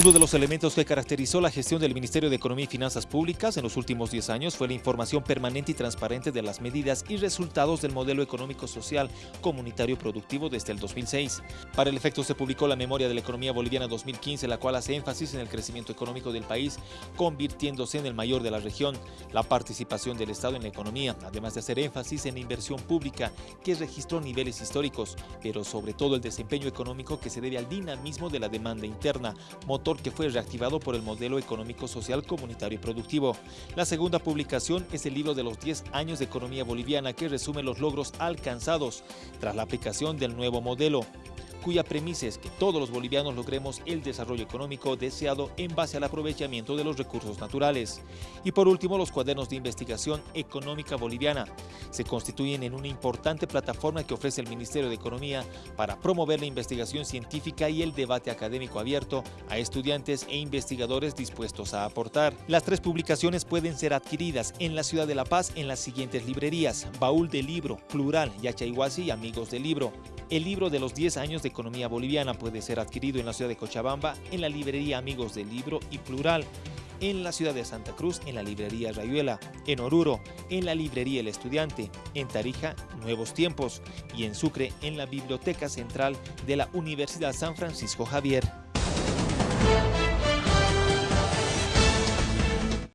Uno de los elementos que caracterizó la gestión del Ministerio de Economía y Finanzas Públicas en los últimos 10 años fue la información permanente y transparente de las medidas y resultados del modelo económico social comunitario productivo desde el 2006. Para el efecto se publicó la Memoria de la Economía Boliviana 2015, la cual hace énfasis en el crecimiento económico del país, convirtiéndose en el mayor de la región, la participación del Estado en la economía, además de hacer énfasis en la inversión pública, que registró niveles históricos, pero sobre todo el desempeño económico que se debe al dinamismo de la demanda interna, motor que fue reactivado por el modelo económico social comunitario y productivo. La segunda publicación es el libro de los 10 años de economía boliviana que resume los logros alcanzados tras la aplicación del nuevo modelo cuya premisa es que todos los bolivianos logremos el desarrollo económico deseado en base al aprovechamiento de los recursos naturales. Y por último, los cuadernos de investigación económica boliviana se constituyen en una importante plataforma que ofrece el Ministerio de Economía para promover la investigación científica y el debate académico abierto a estudiantes e investigadores dispuestos a aportar. Las tres publicaciones pueden ser adquiridas en la ciudad de La Paz en las siguientes librerías, Baúl del Libro, Plural, Yachayhuasi y Amigos del Libro. El libro de los 10 años de economía boliviana puede ser adquirido en la ciudad de Cochabamba, en la librería Amigos del Libro y Plural, en la ciudad de Santa Cruz, en la librería Rayuela, en Oruro, en la librería El Estudiante, en Tarija, Nuevos Tiempos y en Sucre, en la Biblioteca Central de la Universidad San Francisco Javier.